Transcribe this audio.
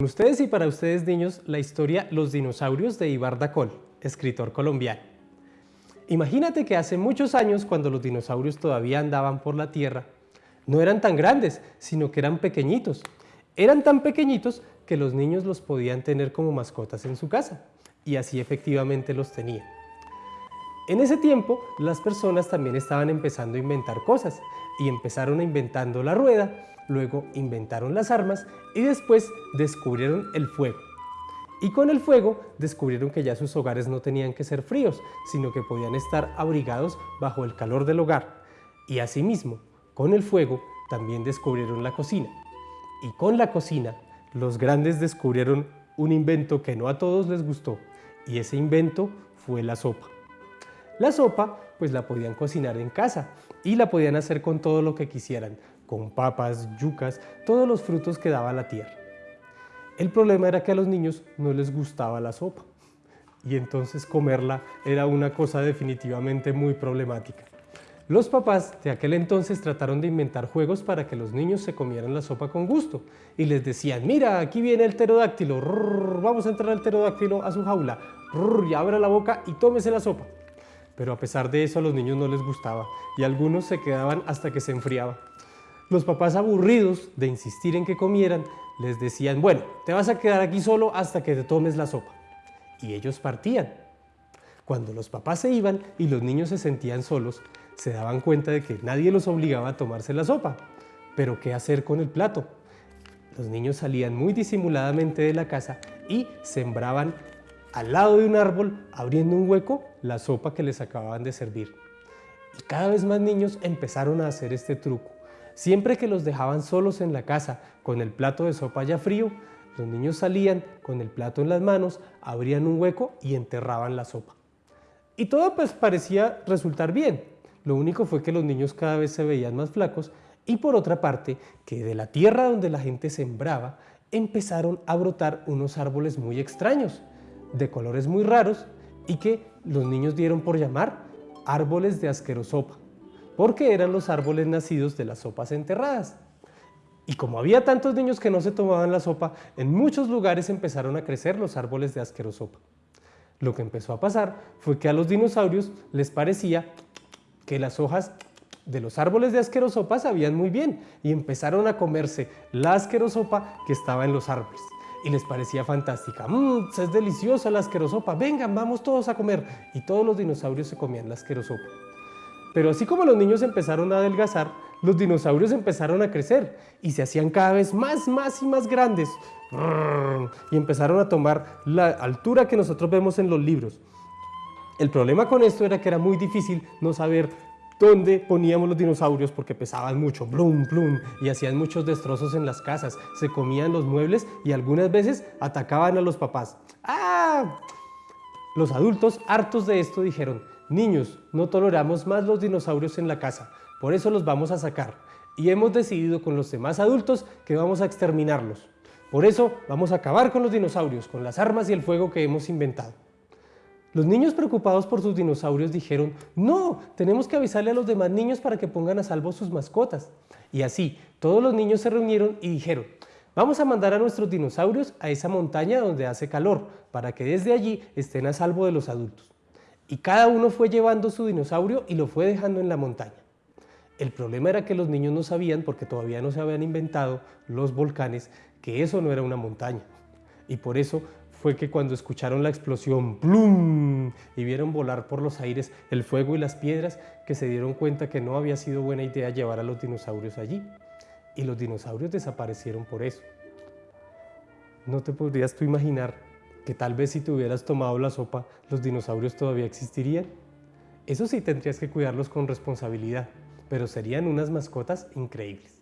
Con ustedes y para ustedes niños, la historia Los dinosaurios de Ibar Dacol, escritor colombiano. Imagínate que hace muchos años, cuando los dinosaurios todavía andaban por la Tierra, no eran tan grandes, sino que eran pequeñitos. Eran tan pequeñitos que los niños los podían tener como mascotas en su casa, y así efectivamente los tenían. En ese tiempo, las personas también estaban empezando a inventar cosas, y empezaron inventando la rueda, luego inventaron las armas y después descubrieron el fuego. Y con el fuego descubrieron que ya sus hogares no tenían que ser fríos, sino que podían estar abrigados bajo el calor del hogar. Y asimismo, con el fuego también descubrieron la cocina. Y con la cocina, los grandes descubrieron un invento que no a todos les gustó, y ese invento fue la sopa. La sopa pues la podían cocinar en casa y la podían hacer con todo lo que quisieran, con papas, yucas, todos los frutos que daba la tierra. El problema era que a los niños no les gustaba la sopa y entonces comerla era una cosa definitivamente muy problemática. Los papás de aquel entonces trataron de inventar juegos para que los niños se comieran la sopa con gusto y les decían, mira, aquí viene el pterodáctilo, vamos a entrar al pterodáctilo a su jaula, y abra la boca y tómese la sopa. Pero a pesar de eso a los niños no les gustaba y algunos se quedaban hasta que se enfriaba. Los papás aburridos de insistir en que comieran, les decían, bueno, te vas a quedar aquí solo hasta que te tomes la sopa. Y ellos partían. Cuando los papás se iban y los niños se sentían solos, se daban cuenta de que nadie los obligaba a tomarse la sopa. Pero ¿qué hacer con el plato? Los niños salían muy disimuladamente de la casa y sembraban al lado de un árbol, abriendo un hueco, la sopa que les acababan de servir. Y cada vez más niños empezaron a hacer este truco. Siempre que los dejaban solos en la casa con el plato de sopa ya frío, los niños salían con el plato en las manos, abrían un hueco y enterraban la sopa. Y todo pues parecía resultar bien. Lo único fue que los niños cada vez se veían más flacos y por otra parte, que de la tierra donde la gente sembraba, empezaron a brotar unos árboles muy extraños, de colores muy raros y que los niños dieron por llamar árboles de asquerosopa porque eran los árboles nacidos de las sopas enterradas. Y como había tantos niños que no se tomaban la sopa, en muchos lugares empezaron a crecer los árboles de asquerosopa. Lo que empezó a pasar fue que a los dinosaurios les parecía que las hojas de los árboles de asquerosopa sabían muy bien y empezaron a comerse la asquerosopa que estaba en los árboles. Y les parecía fantástica. ¡Mmm! Es deliciosa la asquerosopa. Vengan, vamos todos a comer. Y todos los dinosaurios se comían la asquerosopa. Pero así como los niños empezaron a adelgazar, los dinosaurios empezaron a crecer y se hacían cada vez más, más y más grandes y empezaron a tomar la altura que nosotros vemos en los libros. El problema con esto era que era muy difícil no saber dónde poníamos los dinosaurios porque pesaban mucho, blum, blum, y hacían muchos destrozos en las casas, se comían los muebles y algunas veces atacaban a los papás. ¡Ah! Los adultos, hartos de esto, dijeron, Niños, no toleramos más los dinosaurios en la casa, por eso los vamos a sacar. Y hemos decidido con los demás adultos que vamos a exterminarlos. Por eso vamos a acabar con los dinosaurios, con las armas y el fuego que hemos inventado. Los niños preocupados por sus dinosaurios dijeron, no, tenemos que avisarle a los demás niños para que pongan a salvo sus mascotas. Y así, todos los niños se reunieron y dijeron, vamos a mandar a nuestros dinosaurios a esa montaña donde hace calor, para que desde allí estén a salvo de los adultos y cada uno fue llevando su dinosaurio y lo fue dejando en la montaña. El problema era que los niños no sabían, porque todavía no se habían inventado los volcanes, que eso no era una montaña. Y por eso fue que cuando escucharon la explosión ¡plum! y vieron volar por los aires el fuego y las piedras, que se dieron cuenta que no había sido buena idea llevar a los dinosaurios allí. Y los dinosaurios desaparecieron por eso. No te podrías tú imaginar que tal vez si te hubieras tomado la sopa, los dinosaurios todavía existirían. Eso sí tendrías que cuidarlos con responsabilidad, pero serían unas mascotas increíbles.